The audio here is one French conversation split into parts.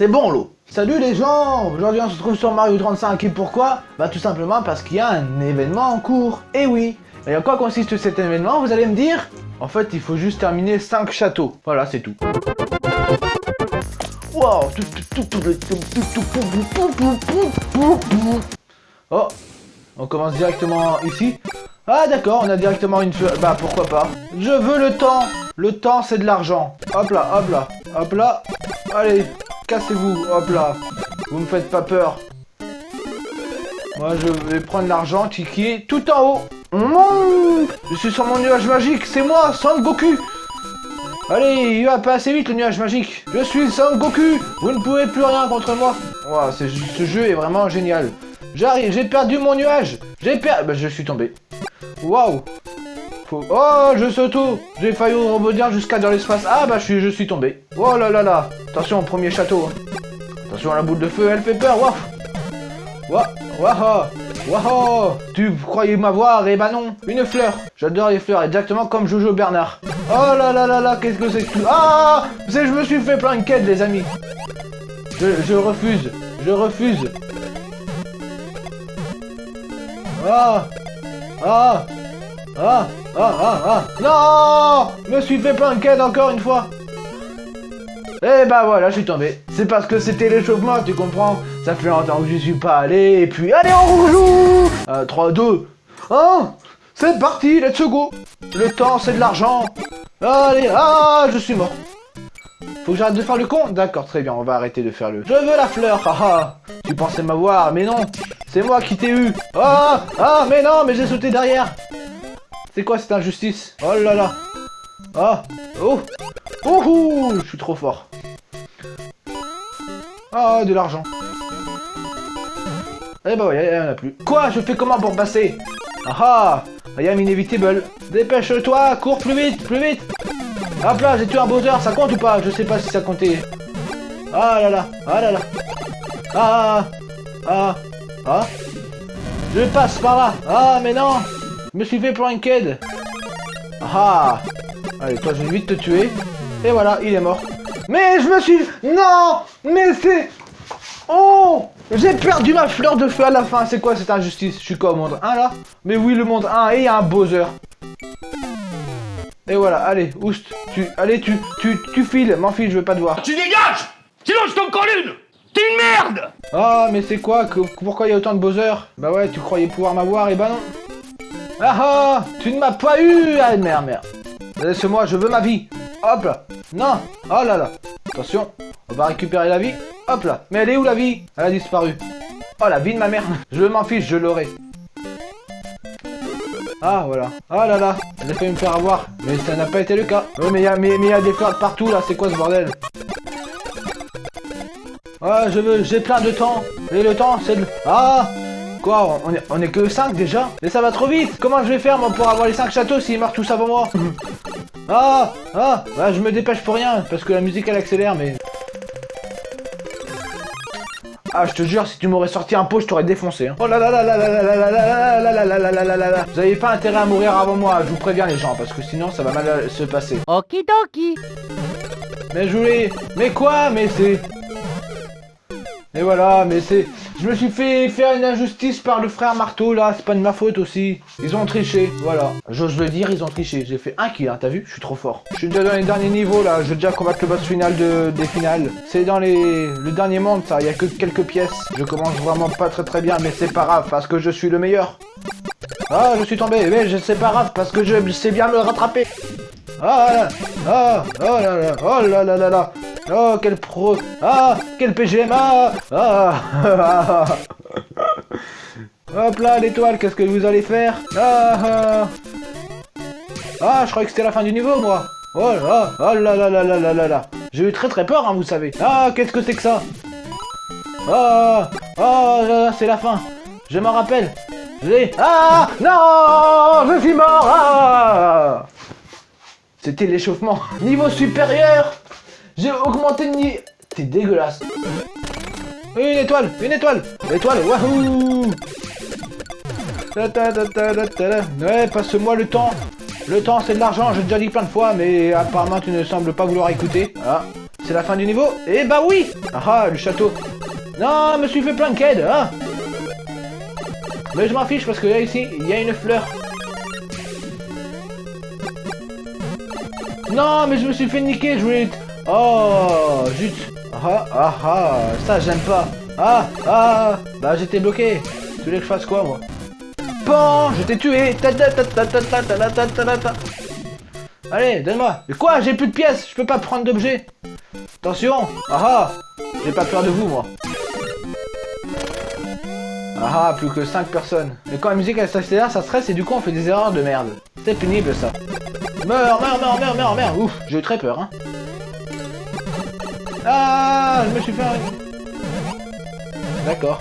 c'est bon l'eau. Salut les gens Aujourd'hui on se trouve sur Mario 35 et pourquoi Bah tout simplement parce qu'il y a un événement en cours. Et oui Et en quoi consiste cet événement vous allez me dire En fait il faut juste terminer 5 châteaux. Voilà c'est tout. Wow Oh On commence directement ici. Ah d'accord, on a directement une feu. Bah pourquoi pas. Je veux le temps Le temps c'est de l'argent. Hop là, hop là, hop là. Allez, cassez-vous, hop là. Vous me faites pas peur. Moi, je vais prendre l'argent est tout en haut. je suis sur mon nuage magique, c'est moi, Son Goku. Allez, il va pas assez vite le nuage magique. Je suis Son Goku. Vous ne pouvez plus rien contre moi. Wow, ce jeu est vraiment génial. J'arrive, j'ai perdu mon nuage. J'ai perdu... Bah, je suis tombé. Waouh. Oh, je saute J'ai failli rebondir jusqu'à dans l'espace. Ah, bah, je suis, tombé. Oh là là là Attention, premier château. Hein. Attention, la boule de feu, elle fait peur. Waouh Waouh Waouh Tu croyais m'avoir Eh bah non Une fleur J'adore les fleurs, exactement comme Jojo Bernard. Oh là là là là, qu'est-ce que c'est que tout Ah Je me suis fait plein de quêtes, les amis. Je, je refuse. Je refuse. Ah Ah ah, ah, ah, ah. Non Me suis fait plein de quêtes encore une fois. Et bah voilà, je suis tombé. C'est parce que c'était l'échauffement, tu comprends. Ça fait longtemps que je suis pas allé, et puis allez, on rejoue. Euh, 3, 2, 1 C'est parti, let's go. Le temps, c'est de l'argent. Allez, ah, je suis mort. Faut que j'arrête de faire le con. D'accord, très bien, on va arrêter de faire le... Je veux la fleur, haha Tu pensais m'avoir, mais non. C'est moi qui t'ai eu. Ah Ah, mais non, mais j'ai sauté derrière c'est quoi cette injustice? Oh là là Ah Oh Oh Je suis trop fort. Ah, de l'argent. Eh bah ouais, il en a plus. Quoi? Je fais comment pour passer? Ah ah am inevitable. Dépêche-toi, cours plus vite, plus vite Hop là, j'ai tué un Bowser, ça compte ou pas? Je sais pas si ça comptait. Ah là là, ah là là. Ah, ah, ah. Je passe par là. Ah, mais non me suis fait pranked Ah Allez, toi, je vais vite te tuer. Et voilà, il est mort. Mais je me suis... Non Mais c'est... Oh J'ai perdu ma fleur de feu à la fin. C'est quoi cette injustice? Je suis quoi au monde 1 là? Mais oui, le monde 1. Et il y a un Bowser. Et voilà, allez, oust, tu, allez, tu, tu, tu files, m'enfile, je veux pas te voir. Tu dégages Sinon je t'en colle une T'es une merde Ah, mais c'est quoi? Pourquoi il y a autant de Bowser Bah ouais, tu croyais pouvoir m'avoir, et bah non. Ah ah Tu ne m'as pas eu Ah merde, merde. Laisse-moi, je veux ma vie. Hop là. Non. Oh là là. Attention. On va récupérer la vie. Hop là. Mais elle est où la vie? Elle a disparu. Oh la vie de ma mère. Je m'en fiche, je l'aurai. Ah voilà. Oh là là. Elle a failli me faire avoir. Mais ça n'a pas été le cas. Oui mais il y, a, mais, y a des fleurs partout là. C'est quoi ce bordel? Ah je veux. J'ai plein de temps. Et le temps c'est le... Ah Quoi on est, que 5 déjà Mais ça va trop vite Comment je vais faire moi pour avoir les 5 châteaux s'ils meurent tous avant moi Ah Ah Bah je me dépêche pour rien parce que la musique elle accélère mais... Ah je te jure si tu m'aurais sorti un pot je t'aurais défoncé Oh là là là là là là là là là là là là là là là Vous avez pas intérêt à mourir avant moi, je vous préviens les gens parce que sinon ça va mal se passer Okidoki Mais je voulais... Mais quoi Mais c'est... Et voilà, mais c'est... Je me suis fait faire une injustice par le frère Marteau, là, c'est pas de ma faute aussi. Ils ont triché, voilà. J'ose le dire, ils ont triché. J'ai fait un kill, hein, t'as vu? Je suis trop fort. Je suis déjà dans les derniers niveaux, là. Je vais déjà combattre le boss final de, des finales. C'est dans les... le dernier monde, ça. Il y a que quelques pièces. Je commence vraiment pas très très bien, mais c'est pas grave, parce que je suis le meilleur. Ah, je suis tombé, mais c'est pas grave, parce que je sais bien me rattraper. Ah, ah, oh là là, oh là là là là. Oh, quel pro Ah Quel PGMA Ah, Hop là, l'étoile, qu'est-ce que vous allez faire ah, ah. Ah, je croyais que c'était la fin du niveau, moi. Oh là, oh là là là là là là là. J'ai eu très très peur, hein, vous savez. Ah, qu'est-ce que c'est que ça? Ah Ah, c'est la fin. Je m'en rappelle. J'ai... Ah Non Je suis mort. Ah. C'était l'échauffement. Niveau supérieur j'ai augmenté de niveau... T'es dégueulasse. Une étoile, une étoile. L'étoile, wahou Ouais, passe-moi le temps. Le temps, c'est de l'argent, j'ai déjà dit plein de fois, mais apparemment, tu ne sembles pas vouloir écouter. Ah, C'est la fin du niveau? Eh bah oui Ah ah, le château. Non, je me suis fait plein de quêtes, hein Mais je m'en fiche parce que là, ici, il y a une fleur. Non, mais je me suis fait niquer, je voulais... Oh, zut Ah, ah, ah, ça j'aime pas Ah, ah Bah j'étais bloqué Tu voulais que je fasse quoi, moi Bon, je t'ai tué Allez, donne-moi Mais quoi, j'ai plus de pièces, je peux pas prendre d'objets Attention Ah, ah J'ai pas peur de vous, moi Ah, ah, plus que 5 personnes Mais quand la musique elle s'accélère, ça stresse et du coup on fait des erreurs de merde C'est pénible, ça Meurs, meurs, meurs, meurs, meurs, meurs Ouf, j'ai eu très peur, hein ah, je me suis fait un... D'accord.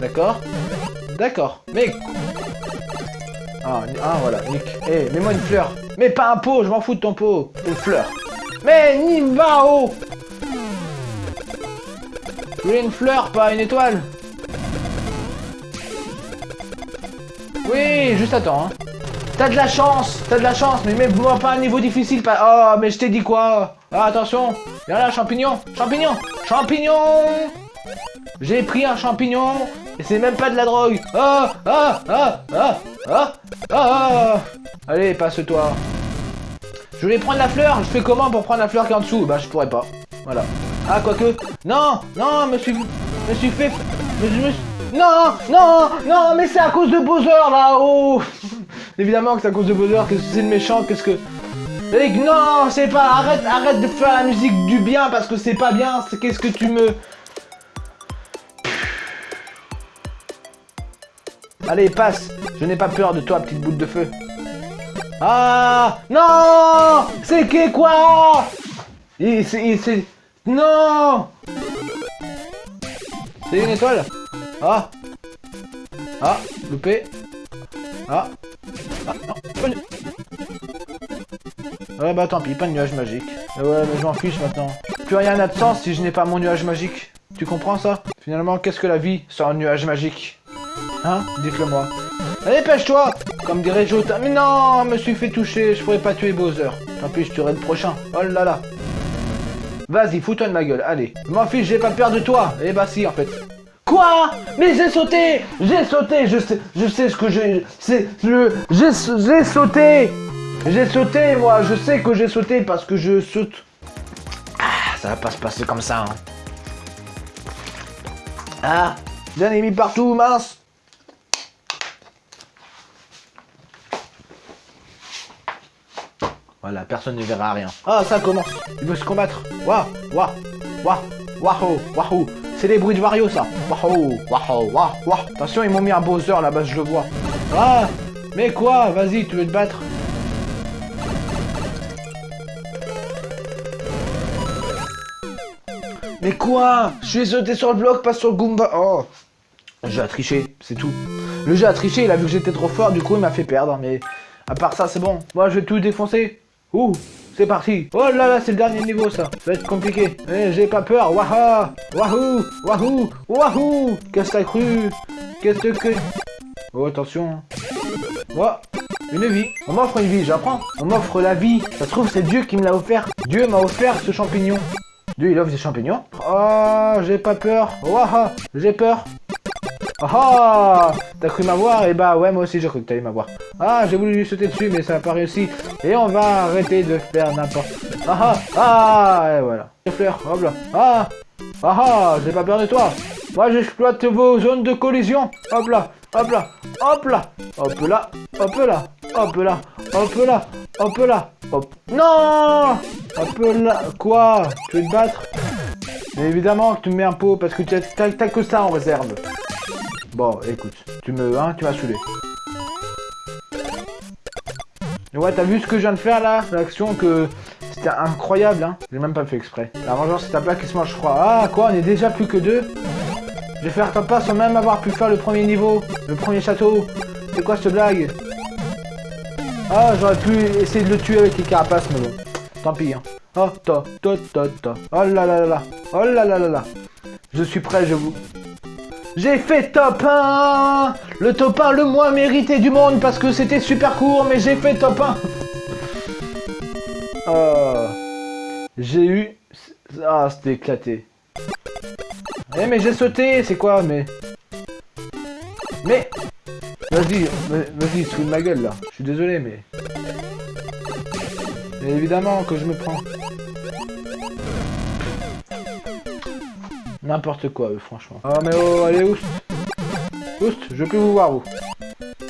D'accord. D'accord. Mais... Ah, ah voilà, Nick. Eh, mets-moi une fleur. Mais pas un pot, je m'en fous de ton pot. Une fleur. Mais Nivao Je voulais une fleur, pas une étoile? Oui, juste attends. Hein. T'as de la chance, t'as de la chance, mais mets-moi pas un niveau difficile. Pas... Oh, mais je t'ai dit quoi? Ah, Attention, viens là, champignon, champignon, champignon J'ai pris un champignon, et c'est même pas de la drogue. Ah, ah, ah, ah, ah, ah, Allez, passe-toi. Je voulais prendre la fleur, je fais comment pour prendre la fleur qui est en dessous? Bah, je pourrais pas. Voilà. Ah, quoique... Non, non, me suis... Me suis fait... Suis... Non, non, non, mais c'est à cause de Bowser là, oh Évidemment que c'est à cause de Bowser, que c'est le méchant, qu'est-ce que... Et non, c'est pas, arrête, arrête de faire la musique du bien parce que c'est pas bien, qu'est-ce que tu me... Allez, passe, je n'ai pas peur de toi, petite boule de feu. Ah Non C'est qui quoi? Il c'est... Non. C'est une étoile. Ah. Ah Loupé. Ah Ah non Ouais bah tant pis, pas de nuage magique. Ouais mais je m'en fiche maintenant. Plus rien n'a de sens si je n'ai pas mon nuage magique. Tu comprends ça? Finalement, qu'est-ce que la vie sans un nuage magique? Hein? Dites-le moi. Allez, pêche-toi Comme dirait Jota. Mais non, je me suis fait toucher, je pourrais pas tuer Bowser. Tant pis, je tuerai le prochain. Oh là là. Vas-y, fous-toi de ma gueule, allez. Je m'en fiche, j'ai pas peur de toi. Eh bah si, en fait. Quoi? Mais j'ai sauté! J'ai sauté! Je sais, je sais ce que j'ai... J'ai sauté! J'ai sauté, moi! Je sais que j'ai sauté parce que je saute. Ah, ça va pas se passer comme ça, hein. Ah J'en ai partout, mince! Voilà, personne ne verra rien. Ah, ça commence. Il veut se combattre. Waouh Waouh Waouh Waouh c'est les bruits de Wario, ça. Waouh, waouh, waouh, waouh. Attention, ils m'ont mis un Bowser là-bas, je le vois. Ah, mais quoi? Vas-y, tu veux te battre? Mais quoi? Je suis sauté sur le bloc, pas sur le Goomba. Oh Le jeu a triché, c'est tout. Le jeu a triché, il a vu que j'étais trop fort, du coup il m'a fait perdre. Mais à part ça, c'est bon. Moi, je vais tout défoncer. Ouh parti. Oh là là, c'est le dernier niveau, ça. Ça va être compliqué. Eh, j'ai pas peur. Waha. Wahou. Wahou. Wahou. Qu'est-ce que t'as cru? Qu'est-ce que... Oh, attention. Oh Une vie. On m'offre une vie, j'apprends. On m'offre la vie. Ça se trouve, c'est Dieu qui me l'a offert. Dieu m'a offert ce champignon. Dieu, il offre des champignons. Oh, j'ai pas peur. Waha. J'ai peur ah T'as cru m'avoir? Et bah ouais, moi aussi j'ai cru que t'allais m'avoir. Ah, j'ai voulu lui sauter dessus, mais ça n'a pas réussi. Et on va arrêter de faire n'importe... Ah ah Ah Et voilà. Les fleurs, hop là. Ah Ah ah J'ai pas peur de toi Moi j'exploite vos zones de collision. Hop là Hop là Hop là Hop là Hop là Hop là Hop là Hop là Hop Non Hop là Quoi? Tu veux te battre? Évidemment que tu me mets un pot parce que tu t'as que ça en réserve. Bon, écoute, tu me, hein, tu m'as saoulé. Ouais, t'as vu ce que je viens de faire là? L'action que... C'était incroyable, hein J'ai même pas fait exprès. La vengeance, c'est ta plaque qui se mange, crois. Ah, quoi On est déjà plus que deux? Je vais faire pas sans même avoir pu faire le premier niveau. Le premier château. C'est quoi cette blague? Ah, j'aurais pu essayer de le tuer avec les carapaces, mais bon. Tant pis, hein. Oh, ta, ta, ta, ta. Oh là là là là. Oh là là là là. Je suis prêt, je vous... J'ai fait top 1 Le top 1 le moins mérité du monde parce que c'était super court, mais j'ai fait top 1 euh, J'ai eu Ah, c'était éclaté. Eh, mais j'ai sauté, c'est quoi, mais... Mais... Vas-y, vas-y, sous ma gueule, là. Je suis désolé, mais... Mais évidemment que je me prends. N'importe quoi, eux, franchement. Oh, mais oh, allez, oust. Oust, je plus vous voir, vous.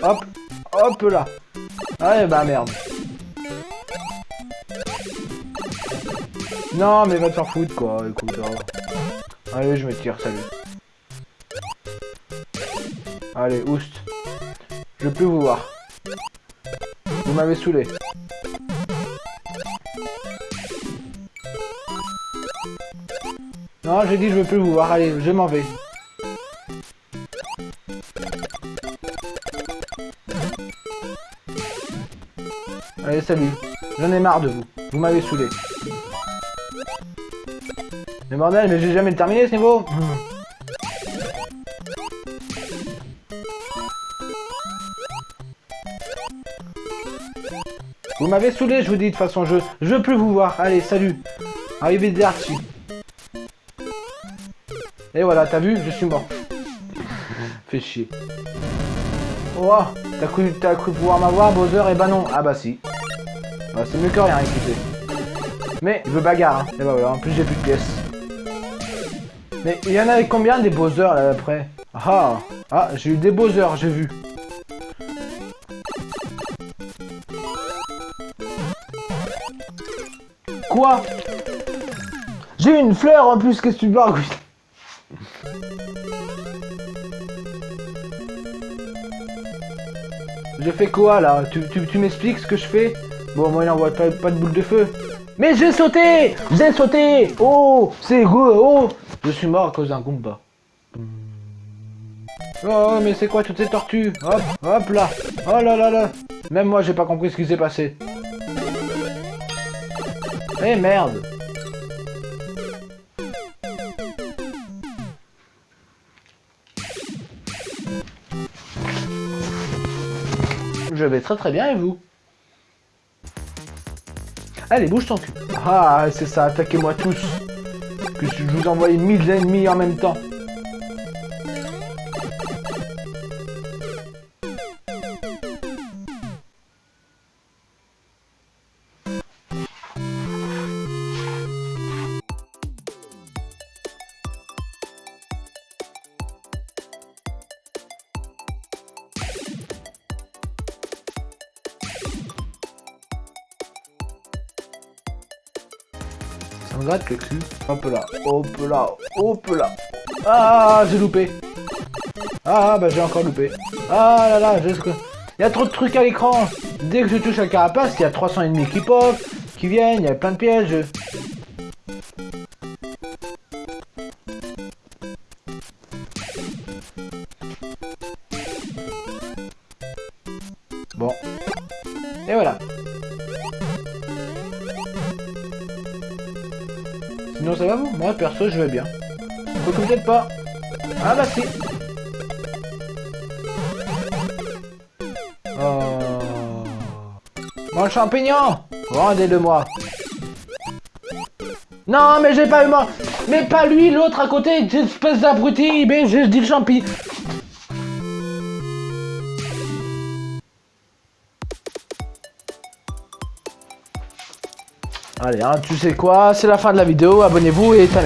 Hop, hop là. Allez, bah merde. Non, mais va te faire foutre, quoi. Écoute. Allez, je me tire, salut. Allez, oust. Je peux vous voir. Vous m'avez saoulé. Non, j'ai dit je veux plus vous voir. Allez, je m'en vais. Allez, salut. J'en ai marre de vous. Vous m'avez saoulé. Mais bordel, mais j'ai jamais terminé ce niveau Vous m'avez saoulé, je vous dis, de toute façon, je, je veux plus vous voir. Allez, salut. Arrivez des Archie. Et voilà, t'as vu, je suis mort. Fais chier. Oh, t'as cru, cru pouvoir m'avoir, Bowser? Et eh bah ben non. Ah bah si. Bah, c'est mieux que rien, écoutez. Mais, je veux bagarre, hein. Et bah voilà, en plus j'ai plus de pièces. Mais il y en avait combien des Bowser là après? Ah Ah, j'ai eu des Bowser, j'ai vu. Quoi? J'ai une fleur en plus, qu'est-ce que tu parles Je fais quoi là Tu, tu, m'expliques ce que je fais Bon, moi il n'envoie pas, pas de boule de feu. Mais j'ai sauté J'ai sauté Oh C'est go Oh Je suis mort à cause d'un Goomba. Oh, mais c'est quoi toutes ces tortues Hop, hop là Oh là là là Même moi j'ai pas compris ce qui s'est passé. Eh merde Je vais très très bien et vous? Allez, bouge ton cul. Ah, c'est ça, attaquez-moi tous. Que je vous envoie mille ennemis en même temps gratte. Hop là, hop là, hop là. Ah, j'ai loupé. Ah, bah j'ai encore loupé. Ah là là, j'ai... Il y a trop de trucs à l'écran. Dès que je touche la carapace, il y a 300 ennemis qui pop, qui viennent, il y a plein de pièges. Sinon ça va vous Moi perso je vais bien. Faut peut-être pas. Ah bah si Oh Mon champignon Rendez-le-moi Non mais j'ai pas eu moi Mais pas lui, l'autre à côté, espèce d'abruti Mais j'ai dit le champi Allez, hein, tu sais quoi, c'est la fin de la vidéo, abonnez-vous et ta.